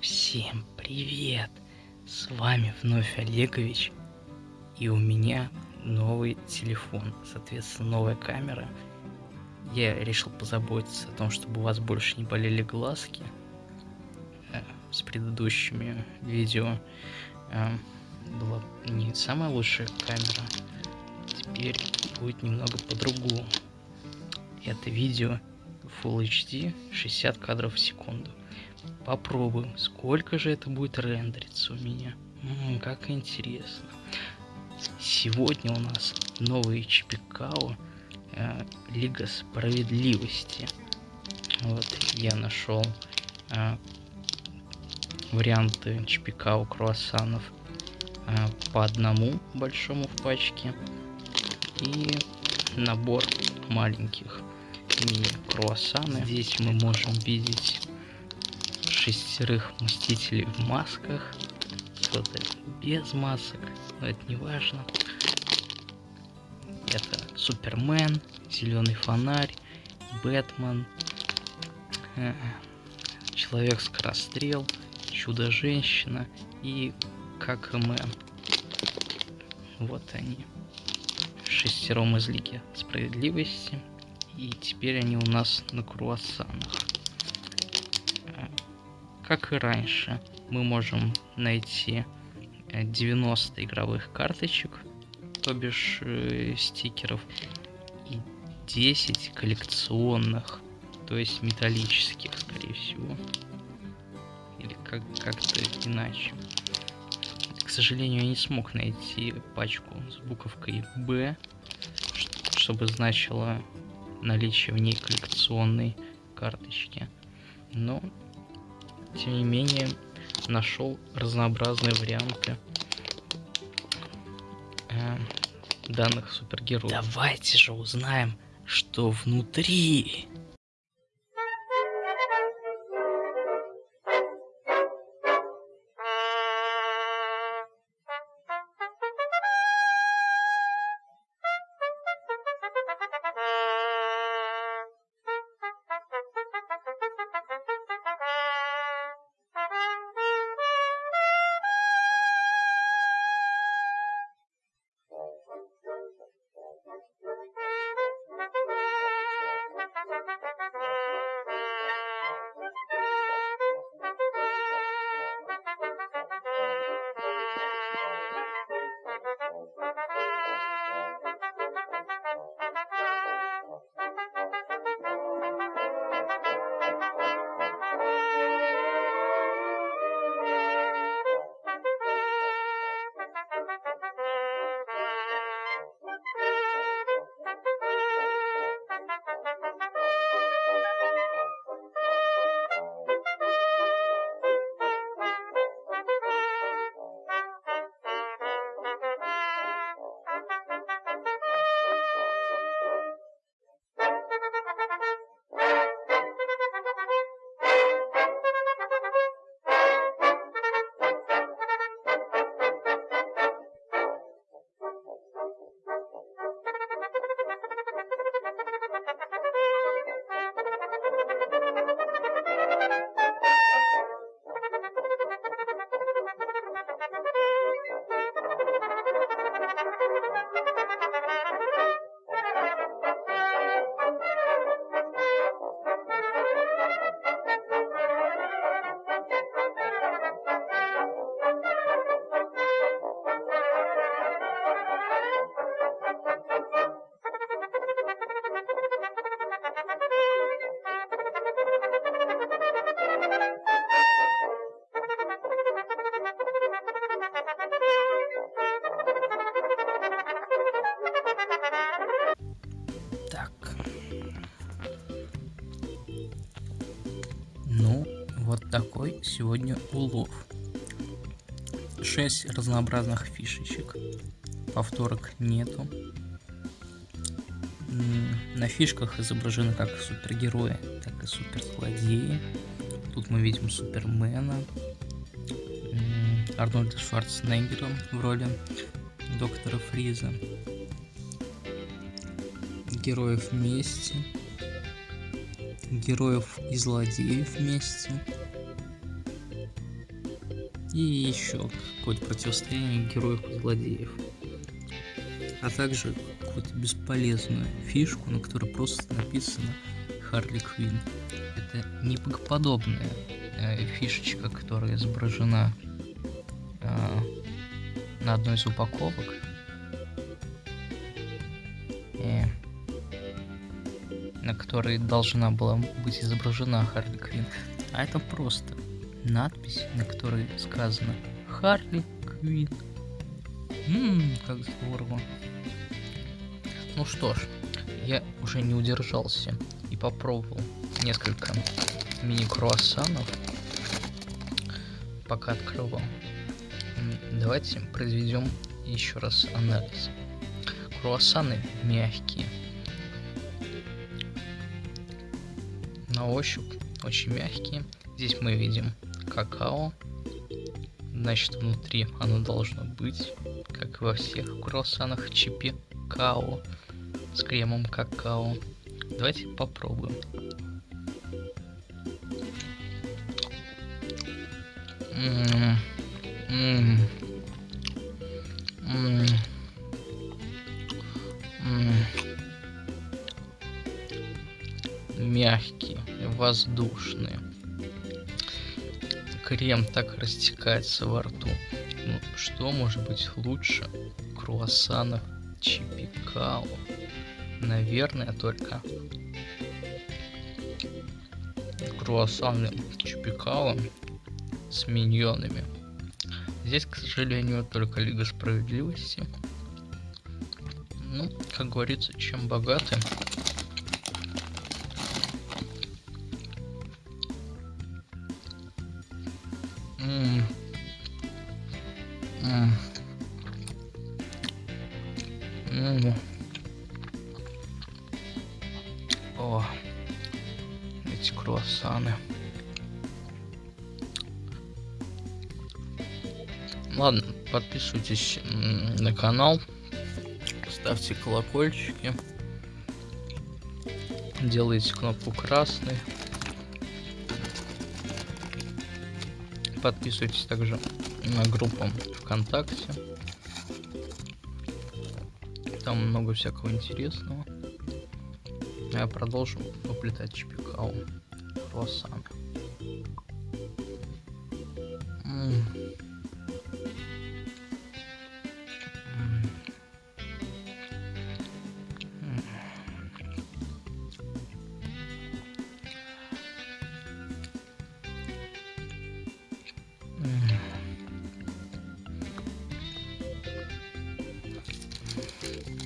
Всем привет! С вами вновь Олегович. И у меня новый телефон, соответственно, новая камера. Я решил позаботиться о том, чтобы у вас больше не болели глазки. Э, с предыдущими видео э, была не самая лучшая камера. Теперь будет немного по-другому. Это видео Full HD 60 кадров в секунду. Попробуем, сколько же это будет рендериться у меня. М -м, как интересно. Сегодня у нас новый Чипикао э, Лига Справедливости. Вот я нашел э, варианты Чипикао круассанов э, по одному большому в пачке и набор маленьких мини круассаны. Здесь мы можем видеть шестерых мстителей в масках, кто-то без масок, но это не важно. Это Супермен, Зеленый фонарь, Бэтмен, э, Человек-скорострел, Чудо-женщина и ККМэн. Вот они. Шестером из Лиги Справедливости. И теперь они у нас на круассанах. Как и раньше, мы можем найти 90 э, игровых карточек, то бишь э, стикеров, и 10 коллекционных, то есть металлических, скорее всего. Или как- как-то иначе. К сожалению, я не смог найти пачку с буковкой Б, чтобы значило наличие в ней коллекционной карточки. Но тем не менее, нашел разнообразные варианты э, данных супергероев. Давайте же узнаем, что внутри. Вот такой сегодня улов. 6 разнообразных фишечек. Повторок нету. На фишках изображены как супергерои, так и суперзлодеи. Тут мы видим Супермена, Арнольда Шварценеггера в роли доктора Фриза. Героев вместе героев и злодеев вместе. И еще какое-то противостояние героев и злодеев. А также какую-то бесполезную фишку, на которой просто написано Харли Квин. Это неподобная э, фишечка, которая изображена э, на одной из упаковок. И на которой должна была быть изображена Харли Квин. А это просто надпись, на которой сказано Харли Квин. Ммм, как здорово. Ну что ж, я уже не удержался и попробовал несколько мини-круассанов, пока открывал. Давайте произведем еще раз анализ. Круассаны мягкие. На ощупь очень мягкие. Здесь мы видим какао. Значит, внутри оно должно быть, как во всех круассанах, чипи као с кремом какао. Давайте попробуем. Мягкие, воздушные. Крем так растекается во рту. Ну, что может быть лучше круассанов чипикао? Наверное, только круассаны чипикао с миньонами. Здесь, к сожалению, только Лига Справедливости. Ну, как говорится, чем богаты. М -м -м. О, эти круассаны. Ладно, подписывайтесь на канал, ставьте колокольчики, делайте кнопку красный. Подписывайтесь также на группу ВКонтакте. Там много всякого интересного. Я продолжу уплетать чипикау, круассаны. М -м. Cheers.